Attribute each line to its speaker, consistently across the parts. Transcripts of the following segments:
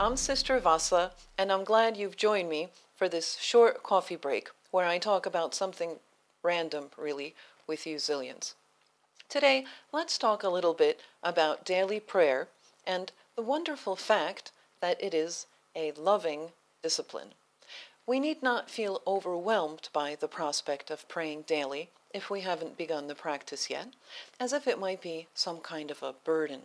Speaker 1: I'm Sister Vasa, and I'm glad you've joined me for this short coffee break where I talk about something random, really, with you zillions. Today, let's talk a little bit about daily prayer and the wonderful fact that it is a loving discipline. We need not feel overwhelmed by the prospect of praying daily if we haven't begun the practice yet, as if it might be some kind of a burden.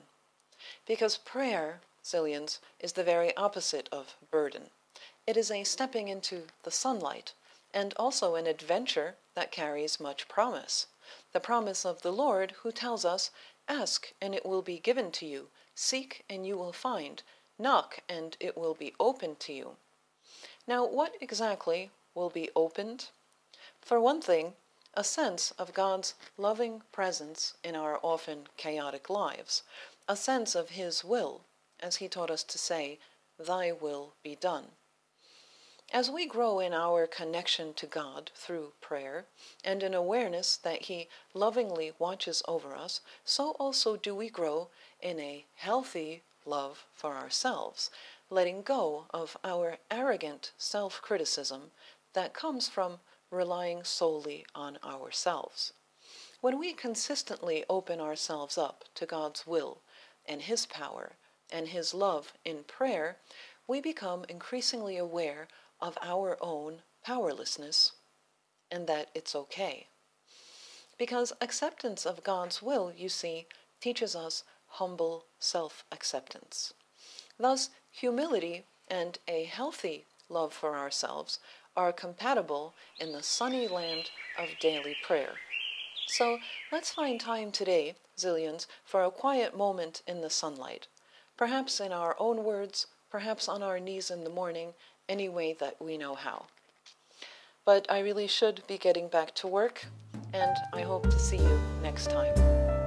Speaker 1: Because prayer Zillions, is the very opposite of burden. It is a stepping into the sunlight, and also an adventure that carries much promise. The promise of the Lord, who tells us, Ask, and it will be given to you. Seek, and you will find. Knock, and it will be opened to you. Now, what exactly will be opened? For one thing, a sense of God's loving presence in our often chaotic lives, a sense of His will as he taught us to say, Thy will be done. As we grow in our connection to God through prayer and in awareness that He lovingly watches over us, so also do we grow in a healthy love for ourselves, letting go of our arrogant self criticism that comes from relying solely on ourselves. When we consistently open ourselves up to God's will and His power and His love in prayer, we become increasingly aware of our own powerlessness and that it's okay. Because acceptance of God's will, you see, teaches us humble self acceptance. Thus, humility and a healthy love for ourselves are compatible in the sunny land of daily prayer. So let's find time today, zillions, for a quiet moment in the sunlight perhaps in our own words, perhaps on our knees in the morning, any way that we know how. But I really should be getting back to work, and I hope to see you next time.